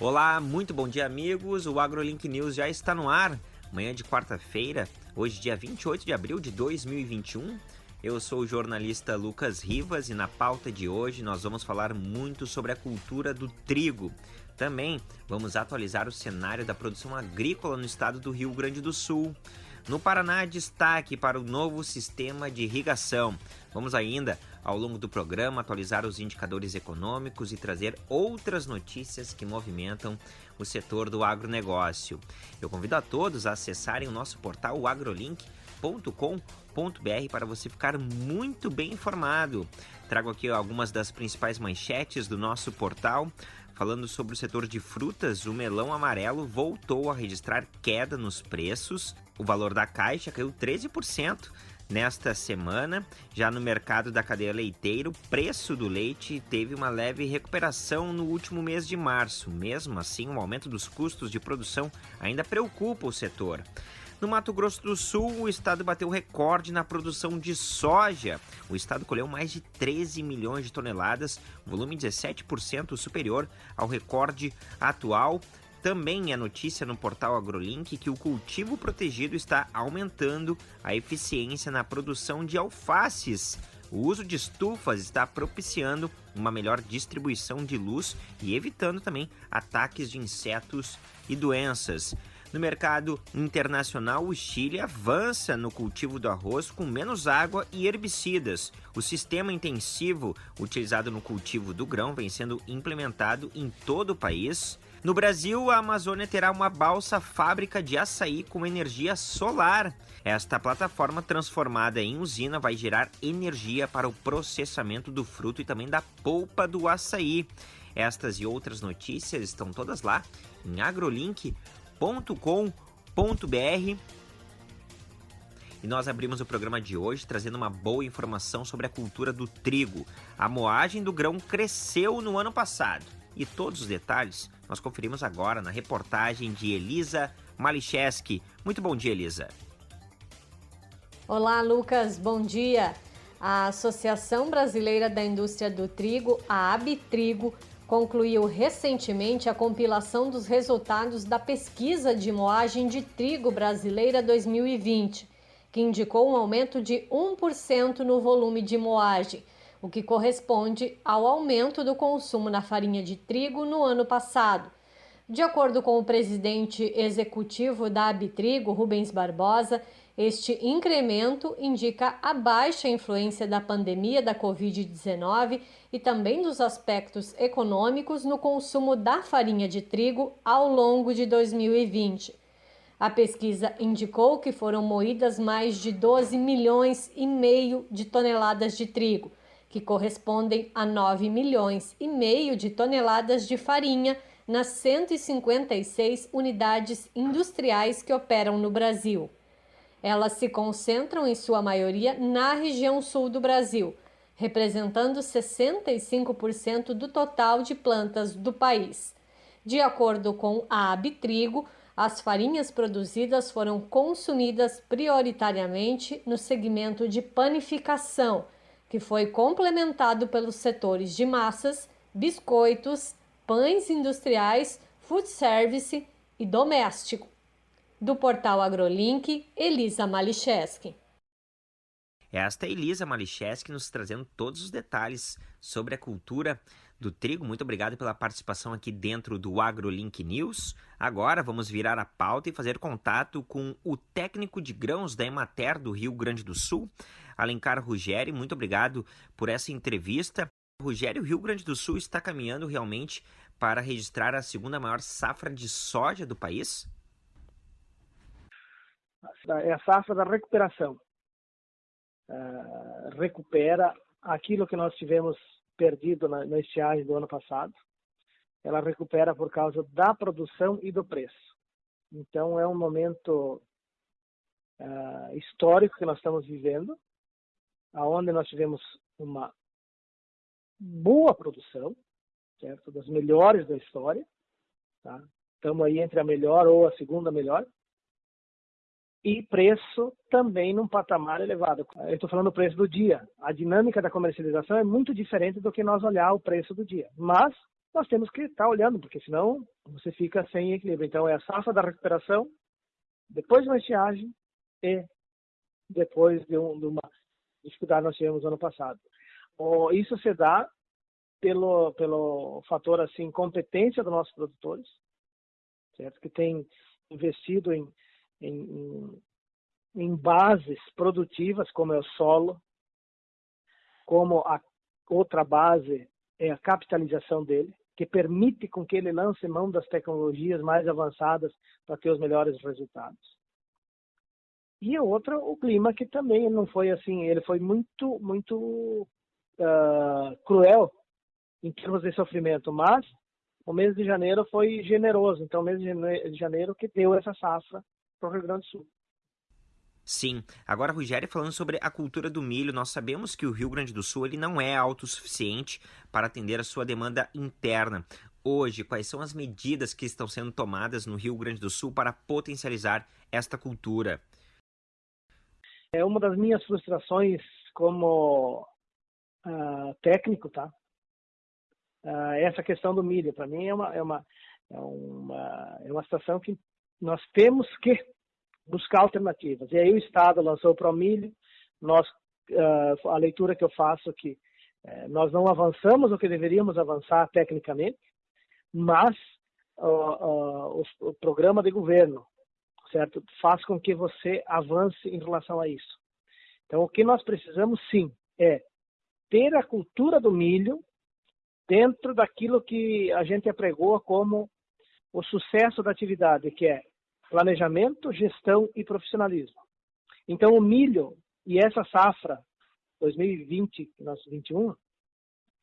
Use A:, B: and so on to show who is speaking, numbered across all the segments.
A: Olá, muito bom dia, amigos. O AgroLink News já está no ar. Manhã de quarta-feira, hoje, dia 28 de abril de 2021. Eu sou o jornalista Lucas Rivas e na pauta de hoje nós vamos falar muito sobre a cultura do trigo. Também vamos atualizar o cenário da produção agrícola no estado do Rio Grande do Sul. No Paraná, destaque para o novo sistema de irrigação. Vamos ainda, ao longo do programa, atualizar os indicadores econômicos e trazer outras notícias que movimentam o setor do agronegócio. Eu convido a todos a acessarem o nosso portal agrolink.com.br para você ficar muito bem informado. Trago aqui algumas das principais manchetes do nosso portal. Falando sobre o setor de frutas, o melão amarelo voltou a registrar queda nos preços. O valor da caixa caiu 13% nesta semana. Já no mercado da cadeia leiteira, o preço do leite teve uma leve recuperação no último mês de março. Mesmo assim, o aumento dos custos de produção ainda preocupa o setor. No Mato Grosso do Sul, o estado bateu recorde na produção de soja. O estado colheu mais de 13 milhões de toneladas, volume 17% superior ao recorde atual. Também é notícia no portal AgroLink que o cultivo protegido está aumentando a eficiência na produção de alfaces. O uso de estufas está propiciando uma melhor distribuição de luz e evitando também ataques de insetos e doenças. No mercado internacional, o Chile avança no cultivo do arroz com menos água e herbicidas. O sistema intensivo utilizado no cultivo do grão vem sendo implementado em todo o país. No Brasil, a Amazônia terá uma balsa fábrica de açaí com energia solar. Esta plataforma transformada em usina vai gerar energia para o processamento do fruto e também da polpa do açaí. Estas e outras notícias estão todas lá em agrolink.com www.cultura.com.br. E nós abrimos o programa de hoje trazendo uma boa informação sobre a cultura do trigo. A moagem do grão cresceu no ano passado. E todos os detalhes nós conferimos agora na reportagem de Elisa Malicheski. Muito bom dia, Elisa.
B: Olá, Lucas. Bom dia. A Associação Brasileira da Indústria do Trigo, a Abitrigo, concluiu recentemente a compilação dos resultados da pesquisa de moagem de trigo brasileira 2020, que indicou um aumento de 1% no volume de moagem, o que corresponde ao aumento do consumo na farinha de trigo no ano passado. De acordo com o presidente executivo da Abitrigo, Rubens Barbosa, este incremento indica a baixa influência da pandemia da Covid-19 e também dos aspectos econômicos no consumo da farinha de trigo ao longo de 2020. A pesquisa indicou que foram moídas mais de 12 milhões e meio de toneladas de trigo, que correspondem a 9 milhões e meio de toneladas de farinha nas 156 unidades industriais que operam no Brasil. Elas se concentram, em sua maioria, na região sul do Brasil, representando 65% do total de plantas do país. De acordo com a Abitrigo, as farinhas produzidas foram consumidas prioritariamente no segmento de panificação, que foi complementado pelos setores de massas, biscoitos, pães industriais, food service e doméstico. Do portal AgroLink, Elisa Malicheski.
A: Esta é Elisa Malicheski nos trazendo todos os detalhes sobre a cultura do trigo. Muito obrigado pela participação aqui dentro do AgroLink News. Agora vamos virar a pauta e fazer contato com o técnico de grãos da Emater do Rio Grande do Sul, Alencar Ruggeri. Muito obrigado por essa entrevista. Rogério, o Rio Grande do Sul está caminhando realmente para registrar a segunda maior safra de soja do país?
C: é a safra da recuperação. Uh, recupera aquilo que nós tivemos perdido na, na estiagem do ano passado. Ela recupera por causa da produção e do preço. Então é um momento uh, histórico que nós estamos vivendo, aonde nós tivemos uma boa produção, certo, das melhores da história. Tá? Estamos aí entre a melhor ou a segunda melhor e preço também num patamar elevado. Eu estou falando do preço do dia. A dinâmica da comercialização é muito diferente do que nós olhar o preço do dia. Mas nós temos que estar olhando, porque senão você fica sem equilíbrio. Então, é a safra da recuperação, depois de uma estiagem e depois de, um, de uma dificuldade que nós tivemos ano passado. Isso se dá pelo, pelo fator assim competência dos nossos produtores, certo? Que tem investido em, em, em bases produtivas como é o solo, como a outra base é a capitalização dele, que permite com que ele lance mão das tecnologias mais avançadas para ter os melhores resultados. E a outra, o clima que também não foi assim, ele foi muito, muito uh, cruel em termos de sofrimento, mas o mês de janeiro foi generoso, então o mês de janeiro que deu essa safra para o Rio Grande do Sul.
A: Sim. Agora, Rogério, falando sobre a cultura do milho, nós sabemos que o Rio Grande do Sul ele não é autossuficiente para atender a sua demanda interna. Hoje, quais são as medidas que estão sendo tomadas no Rio Grande do Sul para potencializar esta cultura?
C: É uma das minhas frustrações como uh, técnico, tá? Uh, essa questão do milho, para mim, é uma, é, uma, é, uma, é uma situação que nós temos que buscar alternativas. E aí o Estado lançou o Promilho, nós, uh, a leitura que eu faço aqui, uh, nós não avançamos o que deveríamos avançar tecnicamente, mas o, o programa de governo, certo, faz com que você avance em relação a isso. Então, o que nós precisamos, sim, é ter a cultura do milho dentro daquilo que a gente apregou como o sucesso da atividade, que é planejamento, gestão e profissionalismo. Então, o milho e essa safra 2020, nosso 21,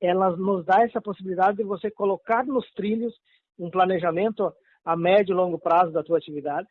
C: ela nos dá essa possibilidade de você colocar nos trilhos um planejamento a médio e longo prazo da tua atividade,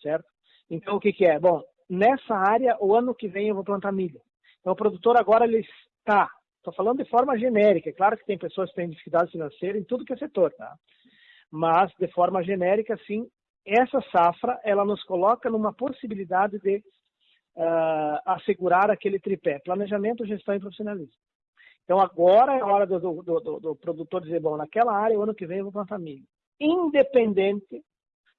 C: certo? Então, o que, que é? Bom, nessa área, o ano que vem eu vou plantar milho. Então, o produtor agora ele está, estou falando de forma genérica, é claro que tem pessoas que têm dificuldade financeira em tudo que é setor, tá? Mas, de forma genérica, sim, essa safra ela nos coloca numa possibilidade de uh, assegurar aquele tripé: planejamento, gestão e profissionalismo. Então agora é hora do, do, do, do, produtor dizer: bom, naquela área, o ano que vem eu vou plantar milho. Independente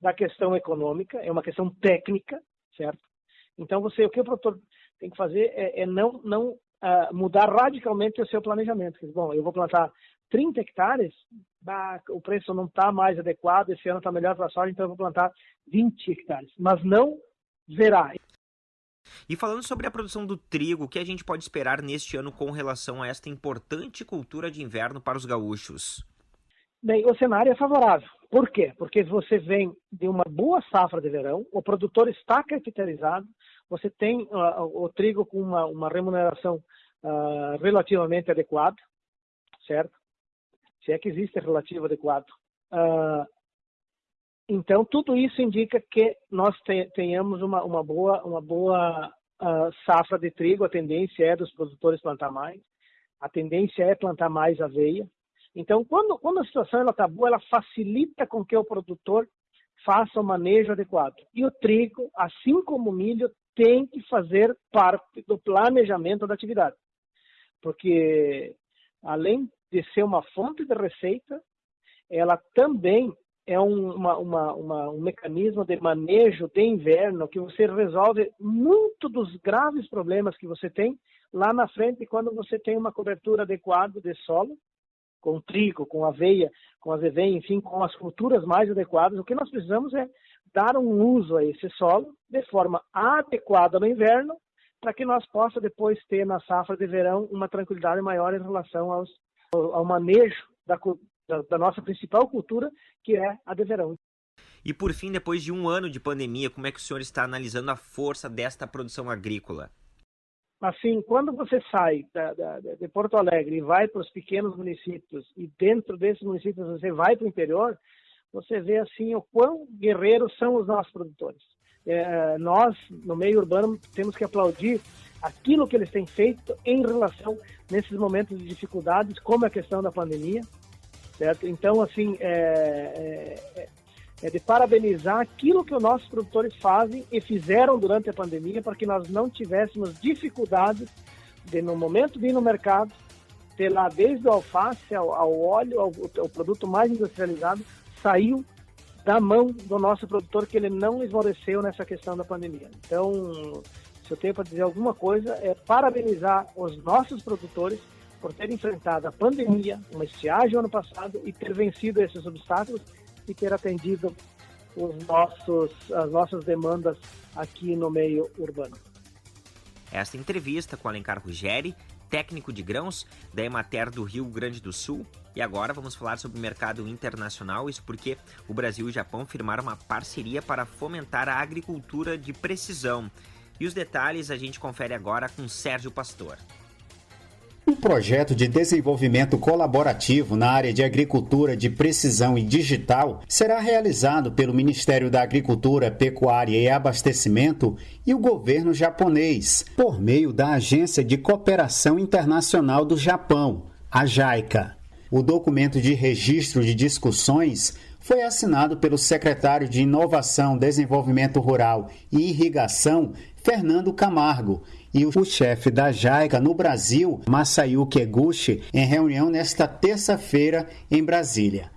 C: da questão econômica, é uma questão técnica, certo? Então você, o que o produtor tem que fazer é, é não, não uh, mudar radicalmente o seu planejamento. Bom, eu vou plantar 30 hectares, bah, o preço não está mais adequado, esse ano está melhor para a soja, então eu vou plantar 20 hectares. Mas não zerar.
A: E falando sobre a produção do trigo, o que a gente pode esperar neste ano com relação a esta importante cultura de inverno para os gaúchos?
C: Bem, o cenário é favorável. Por quê? Porque você vem de uma boa safra de verão, o produtor está capitalizado, você tem uh, o trigo com uma, uma remuneração uh, relativamente adequada, certo? se é que existe relativo adequado. Uh, então, tudo isso indica que nós tenhamos uma, uma boa, uma boa safra de trigo. A tendência é dos produtores plantar mais. A tendência é plantar mais aveia. Então, quando, quando a situação está boa, ela facilita com que o produtor faça o manejo adequado. E o trigo, assim como o milho, tem que fazer parte do planejamento da atividade. Porque, além de ser uma fonte de receita, ela também é um, uma, uma, uma, um mecanismo de manejo de inverno que você resolve muito dos graves problemas que você tem lá na frente quando você tem uma cobertura adequada de solo, com trigo, com aveia, com azeveia, enfim, com as culturas mais adequadas. O que nós precisamos é dar um uso a esse solo de forma adequada no inverno, para que nós possa depois ter na safra de verão uma tranquilidade maior em relação aos ao manejo da, da, da nossa principal cultura, que é a de verão.
A: E por fim, depois de um ano de pandemia, como é que o senhor está analisando a força desta produção agrícola?
C: Assim, quando você sai da, da, de Porto Alegre e vai para os pequenos municípios e dentro desses municípios você vai para o interior, você vê assim o quão guerreiros são os nossos produtores. É, nós, no meio urbano, temos que aplaudir aquilo que eles têm feito em relação nesses momentos de dificuldades, como a questão da pandemia, certo? Então, assim, é, é, é de parabenizar aquilo que os nossos produtores fazem e fizeram durante a pandemia para que nós não tivéssemos dificuldades de, no momento de ir no mercado, ter lá desde o alface ao, ao óleo, ao, ao, produto mais industrializado, saiu da mão do nosso produtor que ele não esmoreceu nessa questão da pandemia. Então, se eu tenho para dizer alguma coisa, é parabenizar os nossos produtores por ter enfrentado a pandemia, uma estiagem ano passado e ter vencido esses obstáculos e ter atendido os nossos, as nossas demandas aqui no meio urbano.
A: Esta entrevista com Alencar Ruggeri, técnico de grãos da Emater do Rio Grande do Sul. E agora vamos falar sobre o mercado internacional, isso porque o Brasil e o Japão firmaram uma parceria para fomentar a agricultura de precisão. E os detalhes a gente confere agora com Sérgio Pastor.
D: Um projeto de desenvolvimento colaborativo na área de agricultura de precisão e digital será realizado pelo Ministério da Agricultura, Pecuária e Abastecimento e o governo japonês, por meio da Agência de Cooperação Internacional do Japão, a JICA. O documento de registro de discussões foi assinado pelo secretário de Inovação, Desenvolvimento Rural e Irrigação, Fernando Camargo, e o chefe da JAICA no Brasil, Masayuki Eguchi, em reunião nesta terça-feira em Brasília.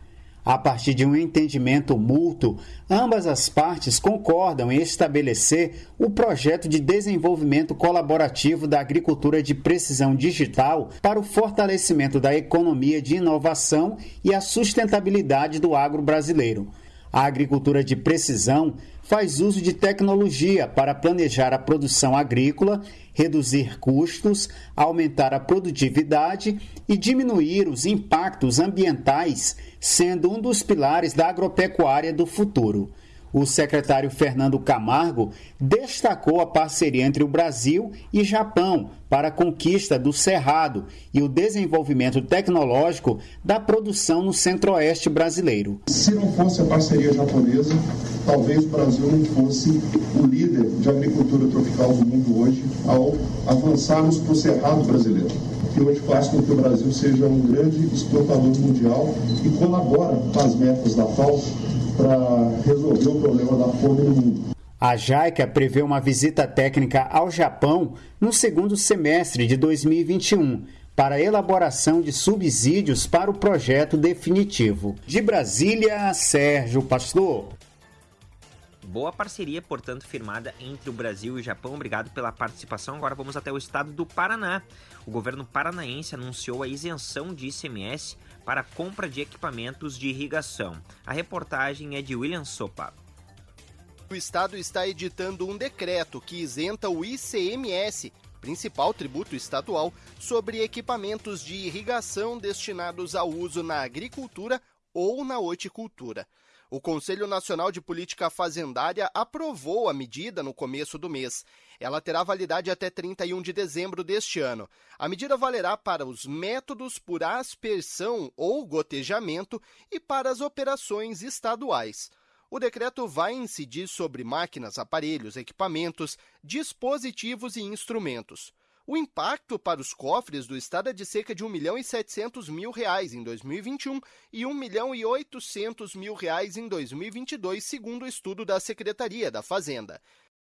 D: A partir de um entendimento mútuo, ambas as partes concordam em estabelecer o projeto de desenvolvimento colaborativo da agricultura de precisão digital para o fortalecimento da economia de inovação e a sustentabilidade do agro brasileiro. A agricultura de precisão faz uso de tecnologia para planejar a produção agrícola, reduzir custos, aumentar a produtividade e diminuir os impactos ambientais, sendo um dos pilares da agropecuária do futuro. O secretário Fernando Camargo destacou a parceria entre o Brasil e Japão para a conquista do Cerrado e o desenvolvimento tecnológico da produção no centro-oeste brasileiro.
E: Se não fosse a parceria japonesa, talvez o Brasil não fosse o líder de agricultura tropical do mundo hoje ao avançarmos para o Cerrado brasileiro que hoje faz com que o Brasil seja um grande exportador mundial e colabora com as metas da FAO para resolver o problema da fome no mundo.
D: A JAICA prevê uma visita técnica ao Japão no segundo semestre de 2021 para a elaboração de subsídios para o projeto definitivo. De Brasília, Sérgio Pastor.
A: Boa parceria, portanto, firmada entre o Brasil e o Japão. Obrigado pela participação. Agora vamos até o estado do Paraná. O governo paranaense anunciou a isenção de ICMS para compra de equipamentos de irrigação. A reportagem é de William Sopa.
F: O Estado está editando um decreto que isenta o ICMS, principal tributo estadual, sobre equipamentos de irrigação destinados ao uso na agricultura ou na horticultura. O Conselho Nacional de Política Fazendária aprovou a medida no começo do mês. Ela terá validade até 31 de dezembro deste ano. A medida valerá para os métodos por aspersão ou gotejamento e para as operações estaduais. O decreto vai incidir sobre máquinas, aparelhos, equipamentos, dispositivos e instrumentos. O impacto para os cofres do Estado é de cerca de 1 milhão e 700 mil reais em 2021 e 1 milhão e 800 mil reais em 2022, segundo o estudo da Secretaria da Fazenda.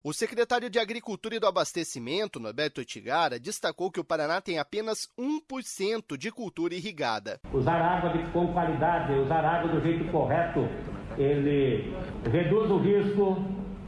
F: O secretário de Agricultura e do Abastecimento, Norberto Tigara, destacou que o Paraná tem apenas 1% de cultura irrigada.
G: Usar água com qualidade, usar água do jeito correto, ele reduz o risco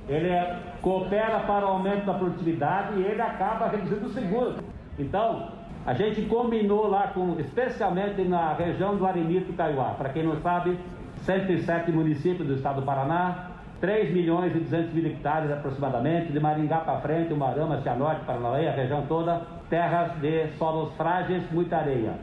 G: ele é, coopera para o aumento da produtividade e ele acaba reduzindo o seguro. Então, a gente combinou lá, com, especialmente na região do Arenito Caiuá. Para quem não sabe, 107 municípios do estado do Paraná, 3 milhões e 200 mil hectares aproximadamente, de Maringá para frente, Umarama, Cianorte, Paranauê, a região toda, terras de solos frágeis, muita areia.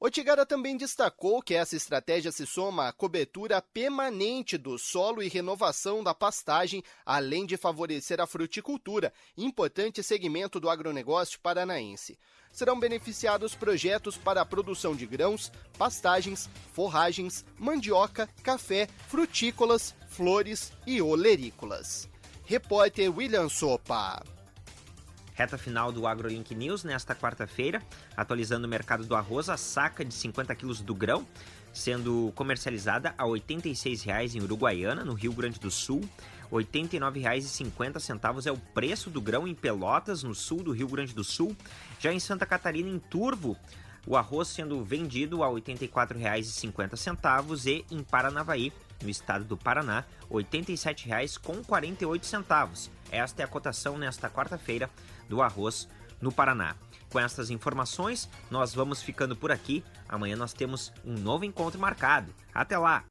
F: Otigara também destacou que essa estratégia se soma à cobertura permanente do solo e renovação da pastagem, além de favorecer a fruticultura, importante segmento do agronegócio paranaense. Serão beneficiados projetos para a produção de grãos, pastagens, forragens, mandioca, café, frutícolas, flores e olerícolas. Repórter William Sopa.
A: Reta final do AgroLink News nesta quarta-feira, atualizando o mercado do arroz, a saca de 50 quilos do grão, sendo comercializada a R$ 86,00 em Uruguaiana, no Rio Grande do Sul. R$ 89,50 é o preço do grão em Pelotas, no sul do Rio Grande do Sul. Já em Santa Catarina, em Turvo, o arroz sendo vendido a R$ 84,50 e em Paranavaí, no estado do Paraná, R$ 87,48. Esta é a cotação nesta quarta-feira do arroz no Paraná. Com estas informações, nós vamos ficando por aqui. Amanhã nós temos um novo encontro marcado. Até lá!